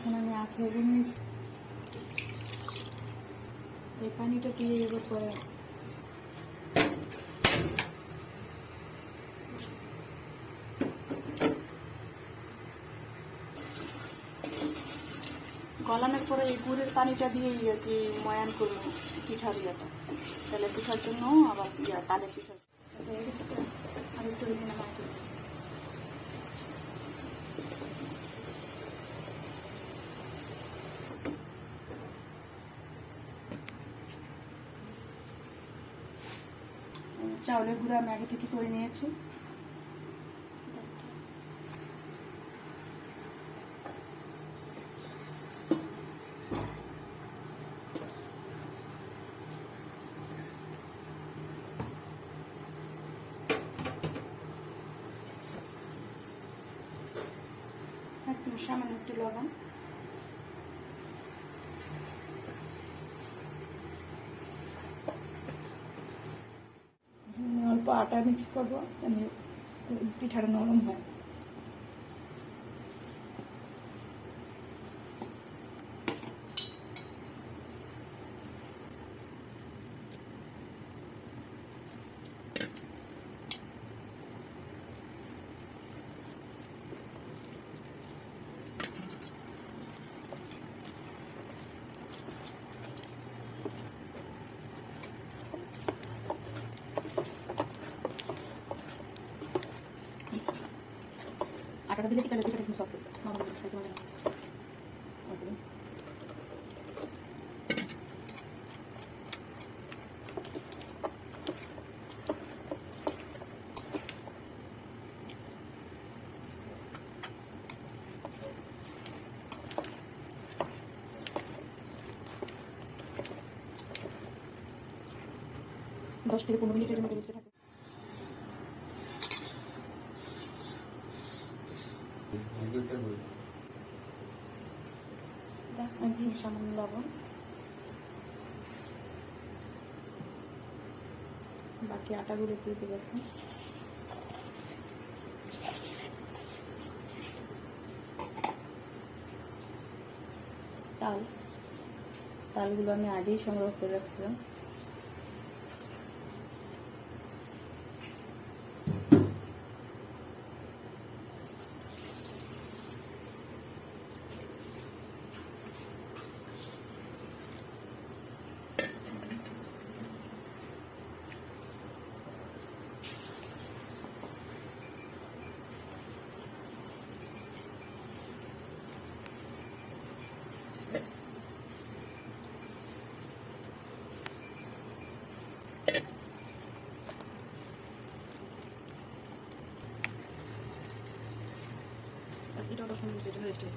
এখন আমি আখের গুড় নিচ্ছি এই পানিটা দিয়ে এর পরে। গলানোর পরে এই গুড়ের পানিটা দিয়ে আর কি ময়ান করব পিঠার ইয়েটা তাহলে পিঠার জন্য আবার ইয়া তালে পিঠা? আর একটু চাউলের গুঁড়ো আমি আগে থেকে করে নিয়েছি। সামান্য একটু লবণ আমি অল্প আটা মিক্স করব মানে পিঠাটা নরম হয়। আটাটা দিলে পিঠাটা পিঠাটা কিন্তু সফট মামা খাইতে পারে। দশ থেকে পনেরো মিনিটের মতো রেস্টে থাকে আমি দিই সামান্য লবণ। বাকি আটাগুলো দিয়ে দেবো এখন। তাল তালগুলো আমি আগেই সংগ্রহ করে রাখছিলাম। এটাও দশ মিনিটের জন্য রেস্টে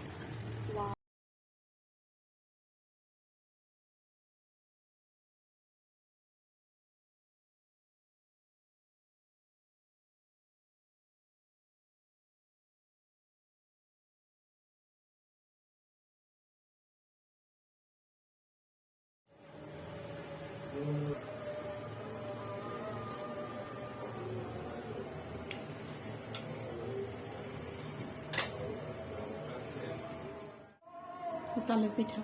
তালের পিঠা।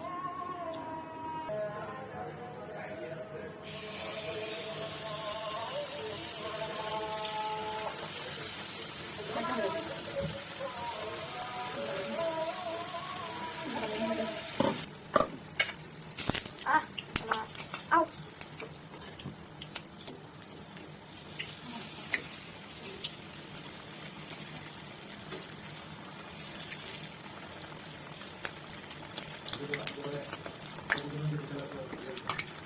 これで、ここで、ここで、ここで、ここで、ここで、ここで、こ、